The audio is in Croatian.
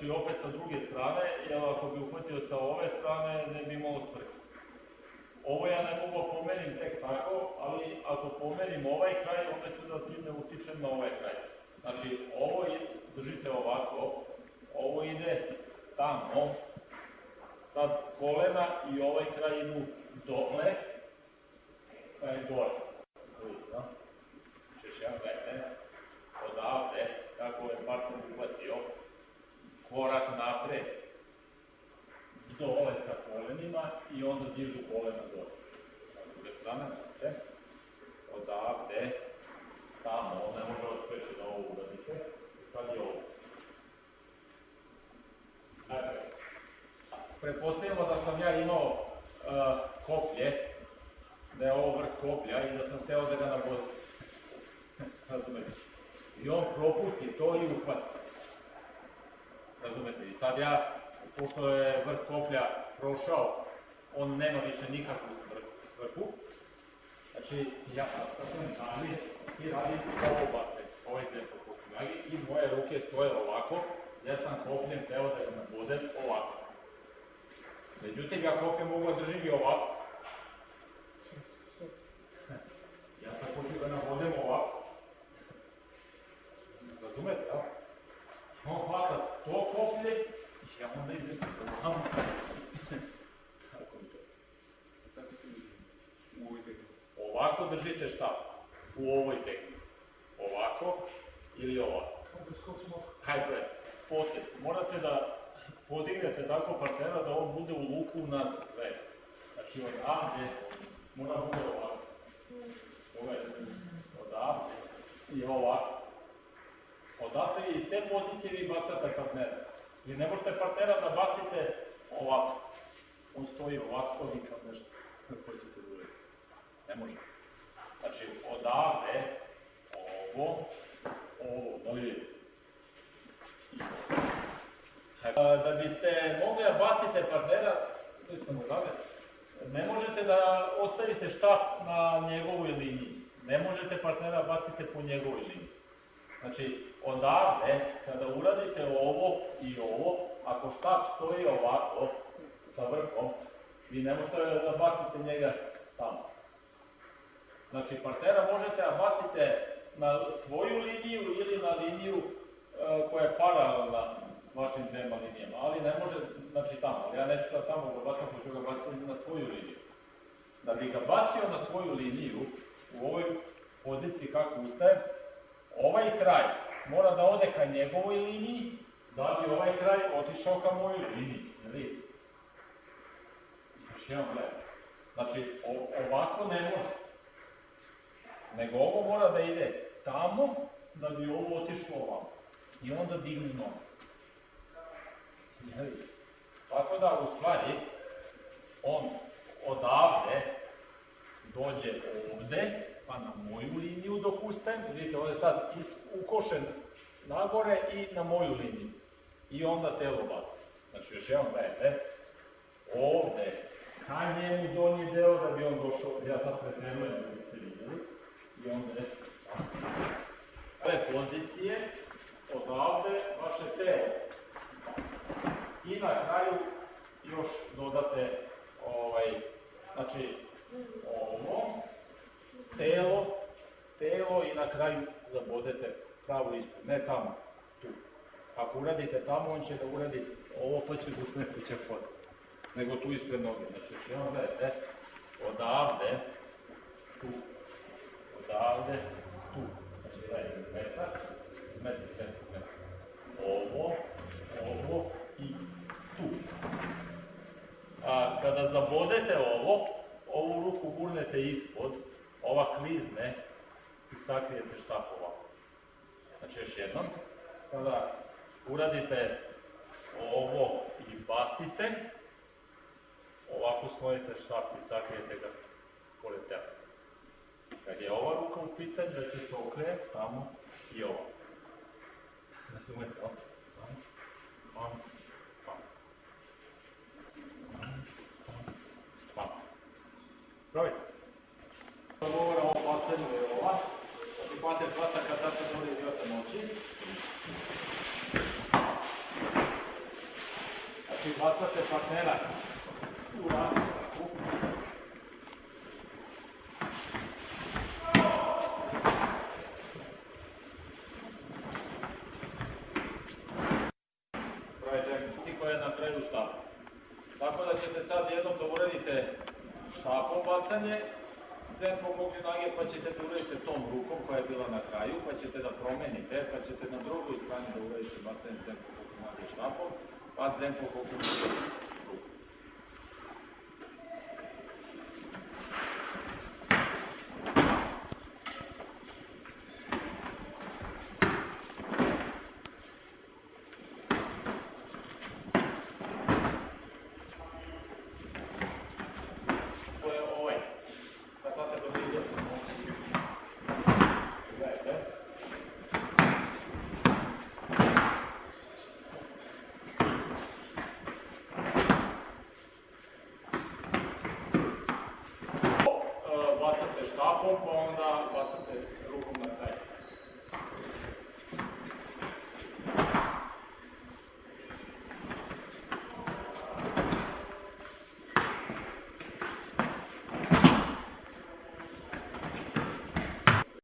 Znači opet sa druge strane, jer ako bi uhvatio sa ove strane ne bi imao svrhe. Ovo ja ne mogu pomerim tek tako, ali ako pomerim ovaj kraj, onda ću da time utičem na ovaj kraj. Znači ovo držite ovako, ovo ide tamo, sad kolena i ovaj kraj idu dole, pa je gore. Češ ja gledajte, odavde, kako je partner uhvatio, korak napred, dole sa kolenima i onda dižu kolena dole. Sa druge strane, znate, odavde, tamo, ne može vas preći da ovo uradite, i sad je ovo. Dakle, pretpostavimo da sam ja imao uh, koplje, da je ovo vrh koplja i da sam teo da ga nabodim. Razumete? I on propusti to i uhvati. Razumete? I sad ja, pošto je vrh koplja prošao, on nema više nikakvu svrhu. Znači, ja nastavljam dalje i radim ovo bacaj, ovaj cepko kopljagi i moje ruke stoje ovako, ja sam kopljem teo da ga nabodem ovako. Međutim, ja kopljem mogu da držim ovako. Ja sam hoću da nabodem ovako. Razumete, jel? On hvata to koplje ja onda idem ovamo. Kako mi to? Tako. Ovako držite šta? U ovoj tehnici. Ovako ili ovako. Da skok smok. Hajde, potez. Morate da podignete tako partnera da on bude u luku nazad. Znači odavde mora bude ovako. Pogledajte. Odavde i ovako. Te pozicije vi bacate partnera. Vi ne možete partnera da bacite ovako. On stoji ovako, vi kao nešto. Koji se to uraditi. Ne može. Znači, odavde, ovo, ovo, da li? Da biste mogli da bacite partnera, tu sam odavde, ne možete da ostavite štap na njegovoj liniji. Ne možete partnera bacite po njegovoj liniji. Znači, odavde, kada uradite ovo i ovo, ako štap stoji ovako, sa vrhom, vi ne možete da bacite njega tamo. Znači, partnera možete da bacite na svoju liniju ili na liniju e, koja je paralelna vašim dvema linijama, ali ne može, znači tamo, ja neću sad tamo ga bacam, hoću ga baciti na svoju liniju. Da bi ga bacio na svoju liniju, u ovoj poziciji kako ustajem, ovaj kraj mora da ode ka njegovoj liniji, da bi ovaj kraj otišao ka mojoj liniji. Jel vidite? Još jedan gledaj. Znači, ovako ne može. Nego ovo mora da ide tamo, da bi ovo otišlo ovamo. I onda digni vidite? Tako da, u stvari, on odavde dođe ovde, pa na moju ustajem, vidite ovdje sad ukošen nagore i na moju liniju. I onda telo baci. Znači još jedan gledajte, ovde, ka njemu donji deo da bi on došao, ja sad pretrenujem da biste vidjeli, i onda ove pozicije, odavde vaše telo. I na kraju još dodate ovaj, znači ovo, telo, telo i na kraju zabodete pravo ispred, ne tamo, tu. Ako uradite tamo, on će da uradi ovo, pa će da sledeća pod. Nego tu ispred noge. Znači, još jednom gledajte, odavde, tu, odavde, tu. Znači, gledajte, mesta, mesta. Ovo, ovo i tu. A kada zabodete ovo, ovu ruku gurnete ispod, ova klizne i sakrijete štap ovako. Znači još jednom, kada uradite ovo i bacite, ovako sklonite štap i sakrijete ga pored tela. Kad je ova ruka u pitanju, da će se tamo i ovo. Razumete, tamo. Tamo, tamo, tamo. Probajte. Govora o bacanju je ova. Imate dva taka tačno dole idiota moći. Znači bacate partnera u raskoraku. Na. Tako da ćete sad jednom da uradite štapom bacanje, centro nage pa ćete da uradite tom rukom koja je bila na kraju, pa ćete da promenite, pa ćete na drugoj strani da uradite bacanje centro nage štapom, pa centro nage